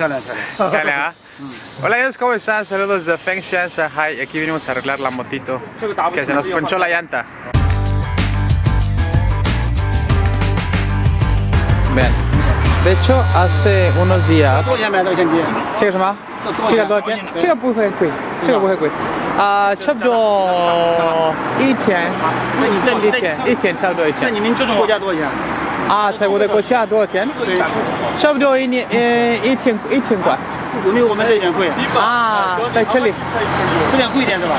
Hola, Hola amigos, ¿cómo están? Saludos de Fengshan, Shanghai. Aquí vinimos a arreglar la motito que se nos ponchó la llanta. Vean, de hecho hace unos días 多少钱买这个相机？这个什么？这个多少钱？这个不会贵，这个不会贵。啊、差不多一天，一天，一天差不多一天。在你们这种国家多少钱？ 啊，在我的国家多少钱？对，差不多一年，呃，一千一千块。有没有我们这一点贵？啊，在这里。这点贵一点是吧？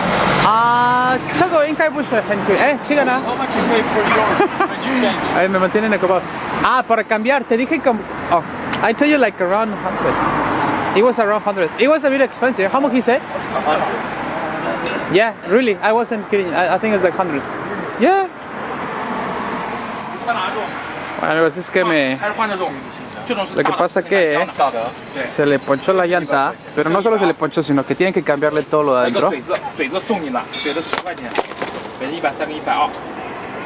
啊，这个应该不是很贵。哎，这个呢？ How much you pay for yours when you change? Ahí me mantienen ocupado. Ah, para cambiar, te dije como... Oh, I told you like around 100. It was around 100. It was a bit expensive. How much he said? Yeah, really. I wasn't kidding. I, I think it's like 100. Yeah. Bueno, pues es que me... 还是换这种？这种是 Lo que pasa que se le ponchó la llanta, pero no solo se le ponchó, sino que tienen que cambiarle todo lo de 一个 adentro. 嘴子，嘴子送你了，嘴子十块钱，嘴子一百三跟一百二。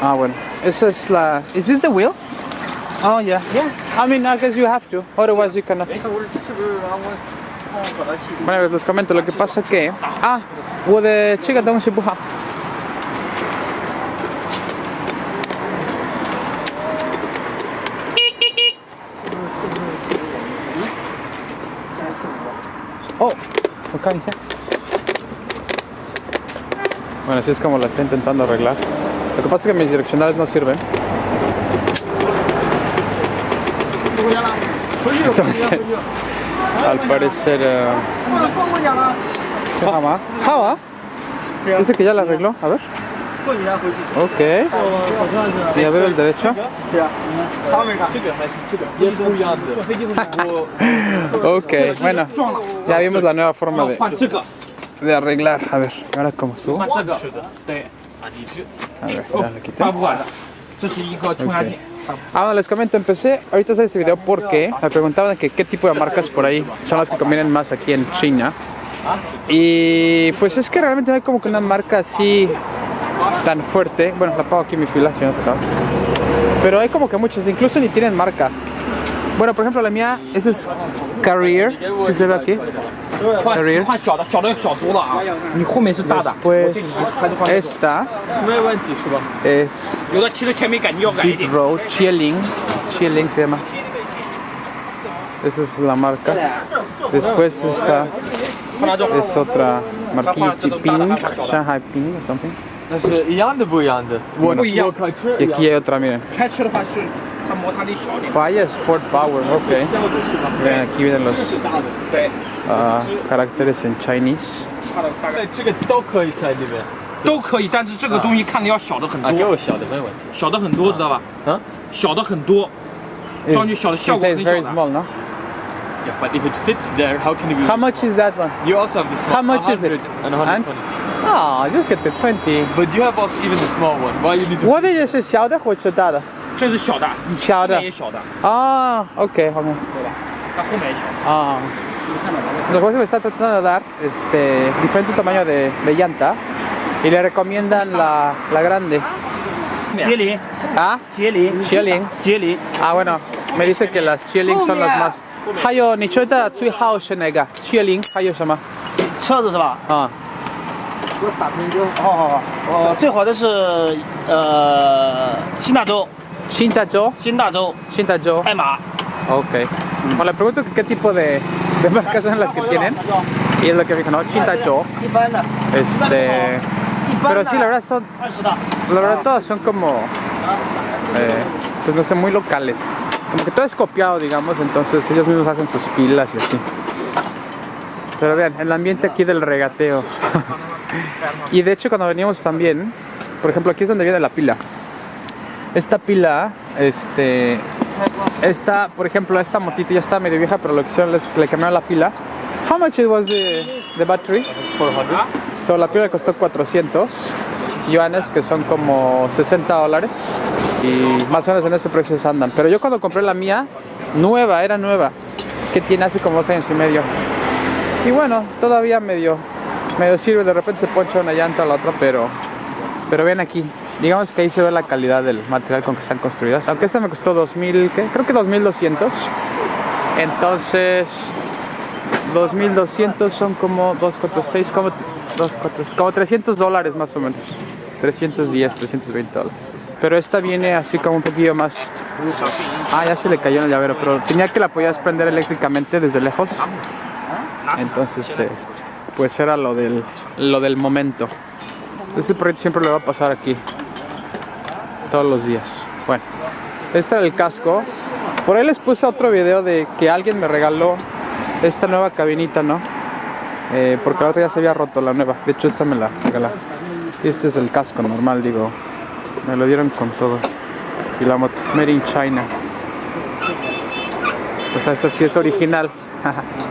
Ah, bueno. Esa es la... Is this the wheel? Oh, yeah. Yeah. I mean, I guess you have to. Otherwise you cannot. 哎，我是不是让我帮我找到气？ Bueno, pues les comento, lo que pasa que... Ah, 我的这个东西不好。 Bueno, así es como la está intentando arreglar. Lo que pasa es que mis direccionales no sirven. Entonces, al parecer... Uh... Java. Java. Dice que ya la arregló. A ver. 过几天回去。 Ok. 我好像是。 Y a ver el derecho. 对啊，他们干。这个还是这个也不一样的。坐飞机回来。 Ok. Bueno. Ya vimos la nueva forma de, 换这个， de arreglar. A ver. Ahora cómo estuvo. 换这个。对，啊，你这 A ver. Ya le quité. 发不完的。这是一个冲压件。 Ah, bueno, les comento, empecé ahorita a hacer este video porque me preguntaban que qué tipo de marcas por ahí son las que convienen más aquí en China. Y pues es que realmente no hay como que una marca así tan fuerte. Bueno, la pago aquí en mi fila, si no se acaba. Pero hay como que muchas, incluso ni tienen marca. Bueno, por ejemplo, la mía, esa es Career, si se ve aquí. Career. Después, esta es Deep Road, Chilling, Chilling se llama. Esa es la marca. Después esta es otra marquilla, Pink, Shanghai Pink, something. 那是一样的不一样的。我不一样我开车 Y 一样 aquí hay otra, miren. 开车的话是它摩擦力小一点。Vaya Sport Power, ok. Miren, aquí vienen los 对，ah, caracteres en Chinese. 差这个都可以在里面。都可以，但是这个东西看的要小的很啊，给多，我小的没问题。小的很多，知道吧？嗯，小的很多装具小的效果很小的。small, no? Yeah, but if it fits there, how can it be? How much is that one? You also have the small. How much is it? 100 And 120. Ah, just get the 20. But you have also even the small one. Why you need to? 我的也是小的或者大的？这是小的，小的后面也。小的， Ah, ok, ok. 对吧？它后面也小。 Ah. Después me está tratando de dar este, diferente tamaño de, de llanta y le recomiendan la, la grande. 杰林， Ah, 杰林， Chilling. 杰林， Ah, bueno, me dice que las Chilling son las más. Hayo, ni chueta, tsui hao shenega. Chilling, hayo shama. 车子是吧？ Ah, 我打成一个。好好好，呃，最好的是呃新大洲， Shintajo, 新大洲， Shintajo. 爱玛。 Ok. Bueno, le pregunto que qué tipo de, de marcas son las que tienen. Y es lo que me dijo, ¿no? Shintajo. 一般的， Este. Pero sí, la verdad son. 二十的。 La verdad todas son como, eh, pues no sé, muy locales. Como que todo es copiado, digamos, entonces ellos mismos hacen sus pilas y así. Pero vean, el ambiente aquí del regateo. y de hecho cuando veníamos también, por ejemplo, aquí es donde viene la pila. Esta pila, este, esta, por ejemplo, esta motito ya está medio vieja, pero lo que hicieron es le cambiaron la pila. How much it was the, the battery? 400. So, la pila costó 400 yuanes, que son como 60 dólares. Y más o menos en ese precio se andan. Pero yo cuando compré la mía, nueva, era nueva, que tiene hace como dos años y medio. Y bueno, todavía medio, medio sirve. De repente se poncha una llanta a la otra, pero, pero ven aquí. Digamos que ahí se ve la calidad del material con que están construidas. Aunque esta me costó 2000, ¿qué? creo que 2200. Entonces, 2200 son como 246, como, 24, como 300 dólares más o menos. 310, 320 dólares. Pero esta viene así como un poquillo más... Ah, ya se le cayó en el llavero, pero tenía que la podías prender eléctricamente desde lejos. Entonces, eh, pues era lo del, lo del momento. Este proyecto siempre le va a pasar aquí. Todos los días. Bueno, este era el casco. Por ahí les puse otro video de que alguien me regaló esta nueva cabinita, ¿no? Eh, porque la otra ya se había roto, la nueva. De hecho, esta me la regalaron. Y este es el casco normal, digo. Me lo dieron con todo. Y la moto, Made in China. O sea, esta sí es original.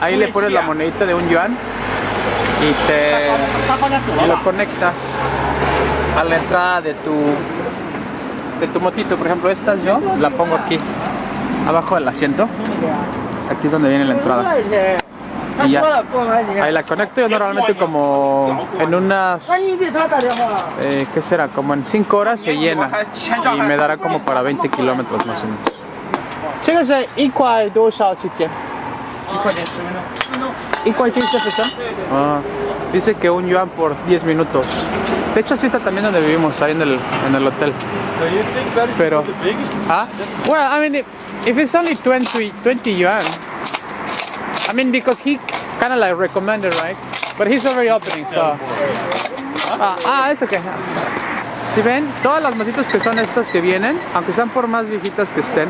Ahí le pones la monedita de un yuan y te y lo conectas a la entrada de tu de tu motito. Por ejemplo, estas yo la pongo aquí abajo del asiento. Aquí es donde viene la entrada. Y ya. Ahí la conecto yo normalmente como en unas, eh, ¿qué será? Como en 5 horas se llena y me dará como para 20 kilómetros más o menos. ¿Y cuál tiene esta fecha? Ah, dice que un yuan por 10 minutos. De hecho, así está también donde vivimos, ahí en el, en el hotel. Pero, ¿ah? Well, I mean, if it's only 20, 20 yuan, I mean, because he kind of like recommended, right? But he's already opening, so. Ah, ah es okay. Si ven, todas las matitas que son estas que vienen, aunque sean por más viejitas que estén,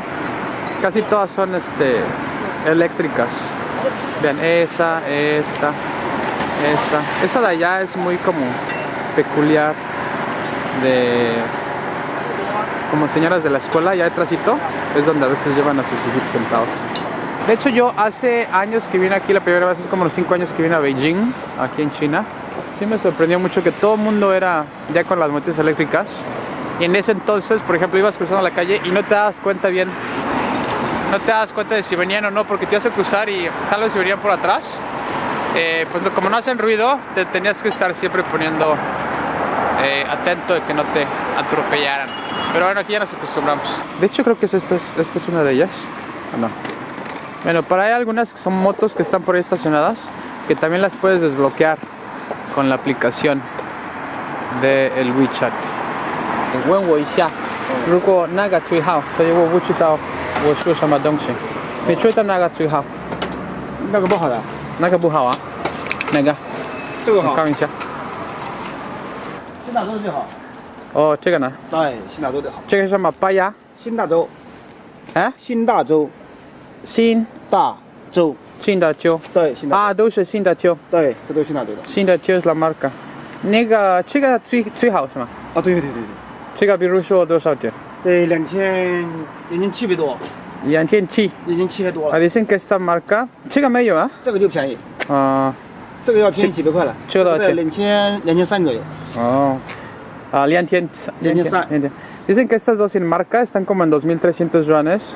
casi todas son este eléctricas. Vean, esa, esta, esta. Esa de allá es muy como peculiar de como señoras de la escuela, ya detrásito, es donde a veces llevan a sus hijos sentados. De hecho, yo hace años que vine aquí, la primera vez es como los 5 años que vine a Beijing, aquí en China. Sí me sorprendió mucho que todo el mundo era ya con las motos eléctricas. Y en ese entonces, por ejemplo, ibas cruzando la calle y no te das cuenta bien, no te das cuenta de si venían o no, porque te ibas a cruzar y tal vez si venían por atrás. eh, pues no- como no hacen ruido, te tenías que estar siempre poniendo eh, atento de que no te atropellaran. Pero bueno, aquí ya nos acostumbramos. De hecho, creo que es esta, es, esta es una de ellas. ¿O no? Bueno, para hay algunas que son motos que están por ahí estacionadas que también las puedes desbloquear con la aplicación del WeChat. 问我一下，如果那个最好，所以我不知道 我说什么东西。你觉得那个最好？那个不好的，那个不好啊？哪个？这个好，我看一下。新大洲最好。哦，这个呢？对，新大洲最好。这个是什么？八牙？新大洲，啊？新大洲，新大洲，新大洲对，新大洲，啊，都是新大洲。对，这都是新大洲的。新大洲是 la marca。那个这个最最好是吗？啊，对对对对这个比如说多少钱？对，对，两千两千七百多，两千七。两千七百多啊了， ，dicen que esta marca 这个没有啊？这个就便宜，啊、这个要便宜几百块了，这个多少钱两千两千三左右。哦，啊，两千，两千， 23. 两千。Dicen que estas dos sin marca están como en 2.300 yuanes.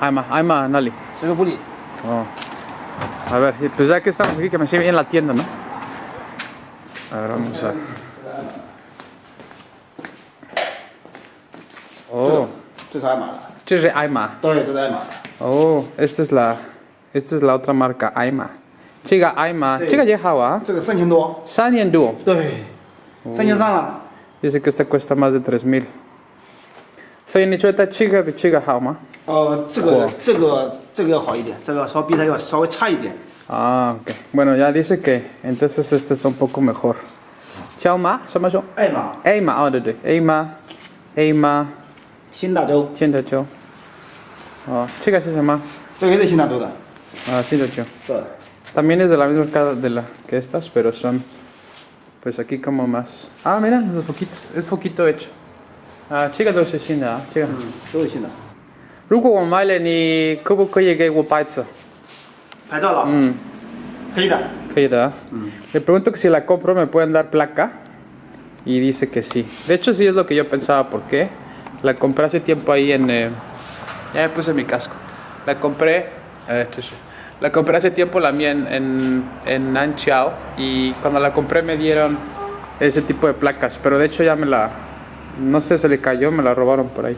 Ayma, Ayma, Nali. Puli. Oh. A ver, pues ya que estamos aquí, que me sirve bien la tienda, ¿no? A ver, vamos a. Oh. Esto es Ayma. Esto es Ayma. Oh, esta es la, esta es la otra marca, Ayma. Chica Ayma, chica Yehawa. Chica San Yenduo. San Yenduo. Oh. San Yenduo. Dice que esta cuesta más de 3000. Soy Nichueta Chica, Chica Hauma. 呃，这个这个这个要好一点，这个稍比它要稍微差一点。 Ah, ok. Bueno, ya dice que entonces este está un poco mejor. Chauma, ¿se llama eso? 爱玛， Eima, oh, 对对，Eima, Eima, 新大洲，千的球。哦，这个是什么？这个也是新大洲的。啊，千的球。对， También es de la misma marca de la que estas, pero son, pues aquí como más. Ah, mira, los poquitos, es poquito hecho. Ah, chica dos es china, chica. 都是新的。 如果我买了你，可不可以给我白色？ 拍照了，嗯，可以的。可以的. Le pregunto que si la compro me pueden dar placa y dice que sí. De hecho sí es lo que yo pensaba porque la compré hace tiempo ahí en... eh, ya me puse mi casco. La compré... eh, chuchu. la compré hace tiempo la mía en, en, en Nanchiao y cuando la compré me dieron ese tipo de placas. Pero de hecho ya me la... No sé, se le cayó, me la robaron por ahí.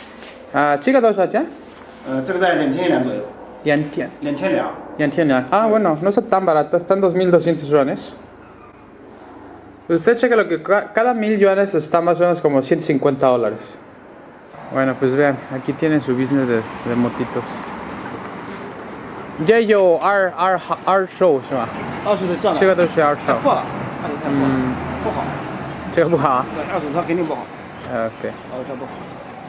啊这是卖给学生骑的， ，OK，这个很像。这个是什么？真新民港田，新民新本港田，新本港钱。对，新民港田。 Bueno, ahí está la otra marca. Ah, chica dos allá. 呃，这个在两千两左右， Yan tian. 两千两。 Yan tian ya. Ah, bueno, no está tan barata, están 2200 yuanes. Usted checa lo que ca- cada mil yuanes está más o menos como 150 dólares. Bueno, pues vean, aquí tienen su business de, de motitos. Ya yo R R R show 是吧？二手的这样这个都是 R 太 show，破了，二手太破了，嗯，不好。这个不好啊。对，二手车肯定不好， Ah, Ok. 二手车不好。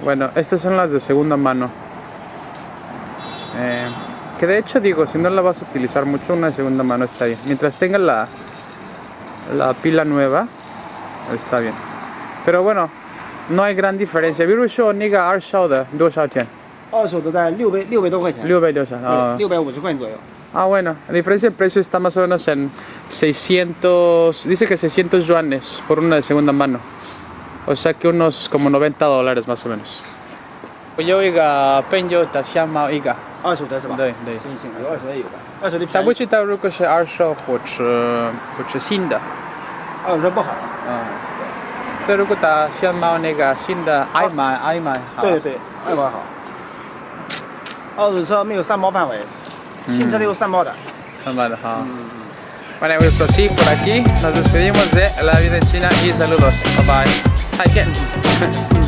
Bueno, estas son las de segunda mano. Eh, que de hecho digo, si no la vas a utilizar mucho, una de segunda mano está bien. Mientras tenga la, la pila nueva, está bien. Pero bueno, no hay gran diferencia. 比如说那个二手的多少钱？二手的在六百六百多块钱，六百多少？啊对，六百五十块钱左右。 Ah, bueno, la diferencia de precio está más o menos en 600, dice que 600 yuanes por una de segunda mano. O sea que unos como 90 dólares más o menos. Yo iga penyo ta xiama iga. 二手的是吧？对对行行，有二手的有的，二手的便宜， Sabuchi ta ruko shi arsho或或者新的。二手车不好。啊。所以如果他想买那个新的，爱买爱买。对对，二包好。二手车没有三包范围，新车都有三包的。 Vale, ajá. Bueno, pues así por aquí nos despedimos de la vida en China y saludos. Bye bye. tight getting.